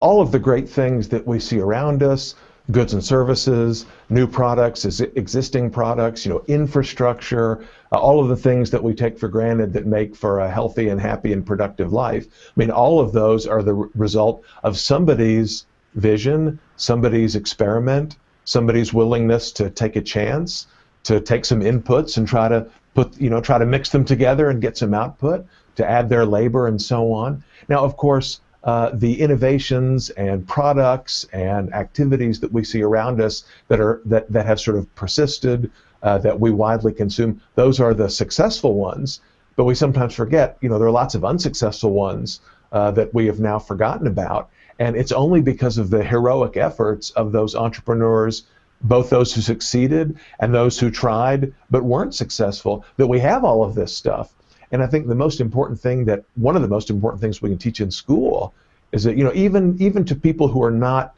all of the great things that we see around us, goods and services, new products, existing products, you know, infrastructure, uh, all of the things that we take for granted that make for a healthy and happy and productive life. I mean, all of those are the result of somebody's vision, somebody's experiment, somebody's willingness to take a chance, to take some inputs and try to put, you know, try to mix them together and get some output, to add their labor and so on. Now, of course, uh, the innovations and products and activities that we see around us that are that, that have sort of persisted, uh, that we widely consume, those are the successful ones. But we sometimes forget, you know, there are lots of unsuccessful ones uh, that we have now forgotten about. And it's only because of the heroic efforts of those entrepreneurs, both those who succeeded and those who tried but weren't successful, that we have all of this stuff. And I think the most important thing that one of the most important things we can teach in school is that you know even even to people who are not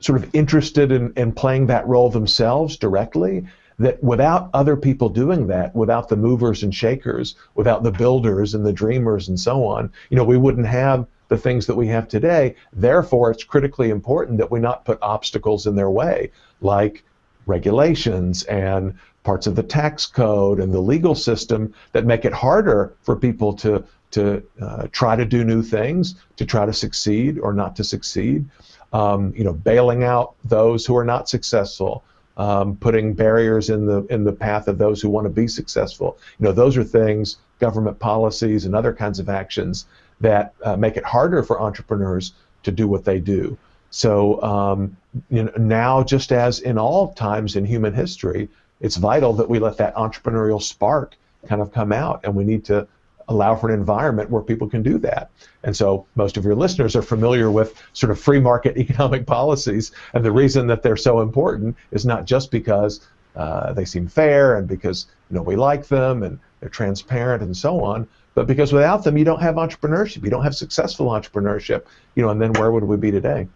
sort of interested in, in playing that role themselves directly, that without other people doing that, without the movers and shakers, without the builders and the dreamers and so on, you know, we wouldn't have the things that we have today. Therefore, it's critically important that we not put obstacles in their way, like regulations and parts of the tax code and the legal system that make it harder for people to to uh, try to do new things, to try to succeed or not to succeed. Um, you know, bailing out those who are not successful, um, putting barriers in the in the path of those who want to be successful. You know, those are things, government policies and other kinds of actions that uh, make it harder for entrepreneurs to do what they do. So um, you know, now, just as in all times in human history, it's vital that we let that entrepreneurial spark kind of come out, and we need to allow for an environment where people can do that. And so most of your listeners are familiar with sort of free market economic policies, and the reason that they're so important is not just because uh, they seem fair and because you know we like them and they're transparent and so on, but because without them you don't have entrepreneurship, you don't have successful entrepreneurship, you know, and then where would we be today?